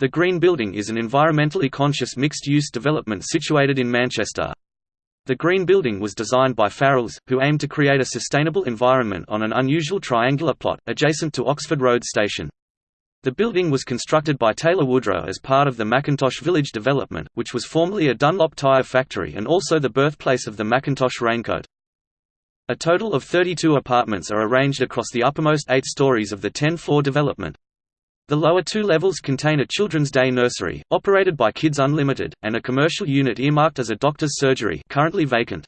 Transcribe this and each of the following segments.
The Green Building is an environmentally conscious mixed-use development situated in Manchester. The Green Building was designed by Farrells, who aimed to create a sustainable environment on an unusual triangular plot, adjacent to Oxford Road Station. The building was constructed by Taylor Woodrow as part of the Mackintosh Village development, which was formerly a Dunlop tyre factory and also the birthplace of the Mackintosh raincoat. A total of 32 apartments are arranged across the uppermost eight stories of the 10-floor development. The lower two levels contain a children's day nursery, operated by Kids Unlimited, and a commercial unit earmarked as a doctor's surgery currently vacant.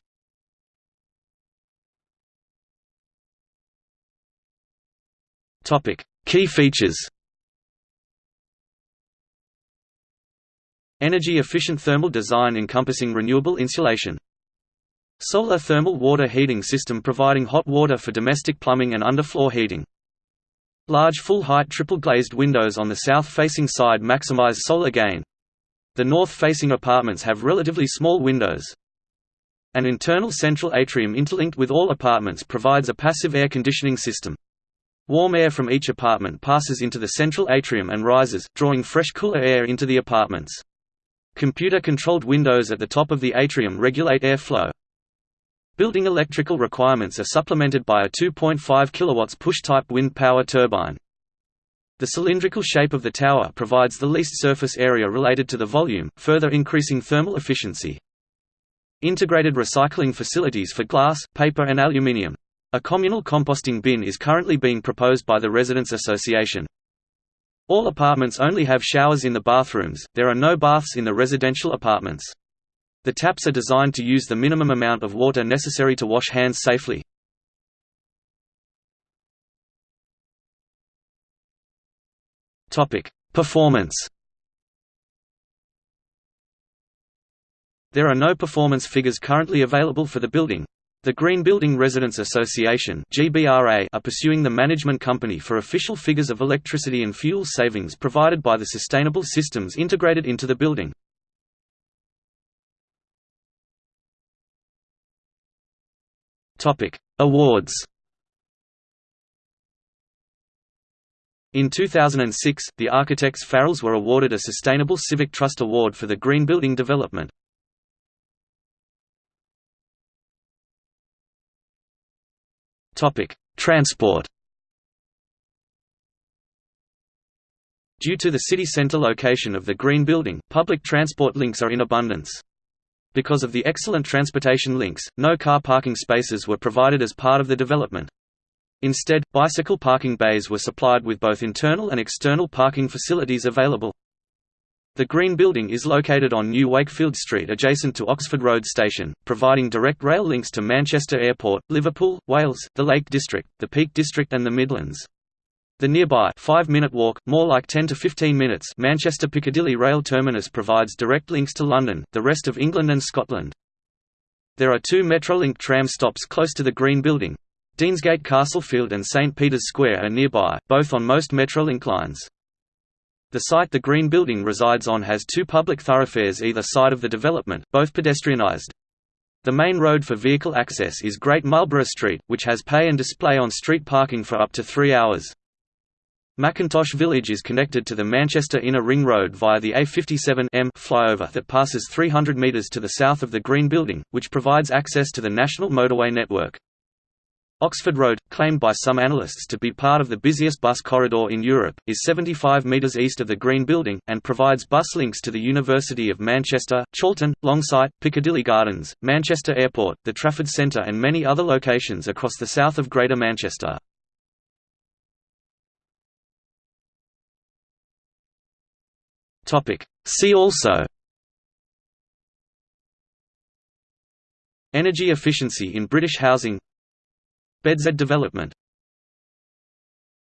Key features. Energy-efficient thermal design encompassing renewable insulation. Solar thermal water heating system providing hot water for domestic plumbing and underfloor heating Large full-height triple-glazed windows on the south-facing side maximize solar gain. The north-facing apartments have relatively small windows. An internal central atrium interlinked with all apartments provides a passive air conditioning system. Warm air from each apartment passes into the central atrium and rises, drawing fresh cooler air into the apartments. Computer-controlled windows at the top of the atrium regulate airflow. Building electrical requirements are supplemented by a 2.5 kW push-type wind power turbine. The cylindrical shape of the tower provides the least surface area related to the volume, further increasing thermal efficiency. Integrated recycling facilities for glass, paper and aluminium. A communal composting bin is currently being proposed by the Residents Association. All apartments only have showers in the bathrooms, there are no baths in the residential apartments. The taps are designed to use the minimum amount of water necessary to wash hands safely. Performance There are no performance figures currently available for the building. The Green Building Residents Association are pursuing the management company for official figures of electricity and fuel savings provided by the sustainable systems integrated into the building. Topic: Awards. In 2006, the architects Farrells were awarded a Sustainable Civic Trust Award for the green building development. Topic: Transport. Due to the city centre location of the green building, public transport links are in abundance. Because of the excellent transportation links, no car parking spaces were provided as part of the development. Instead, bicycle parking bays were supplied with both internal and external parking facilities available. The Green Building is located on New Wakefield Street adjacent to Oxford Road Station, providing direct rail links to Manchester Airport, Liverpool, Wales, the Lake District, the Peak District and the Midlands. The nearby five-minute walk, more like 10 to 15 minutes Manchester Piccadilly rail terminus provides direct links to London, the rest of England and Scotland. There are two Metrolink tram stops close to the Green Building. Deansgate Castlefield and St Peter's Square are nearby, both on most Metrolink lines. The site the Green Building resides on has two public thoroughfares either side of the development, both pedestrianised. The main road for vehicle access is Great Marlborough Street, which has pay and display on street parking for up to three hours. Mackintosh Village is connected to the Manchester Inner Ring Road via the A57M flyover that passes 300 metres to the south of the Green Building, which provides access to the national motorway network. Oxford Road, claimed by some analysts to be part of the busiest bus corridor in Europe, is 75 metres east of the Green Building, and provides bus links to the University of Manchester, Chorlton, Longsight, Piccadilly Gardens, Manchester Airport, the Trafford Centre and many other locations across the south of Greater Manchester. See also Energy efficiency in British housing BedZED development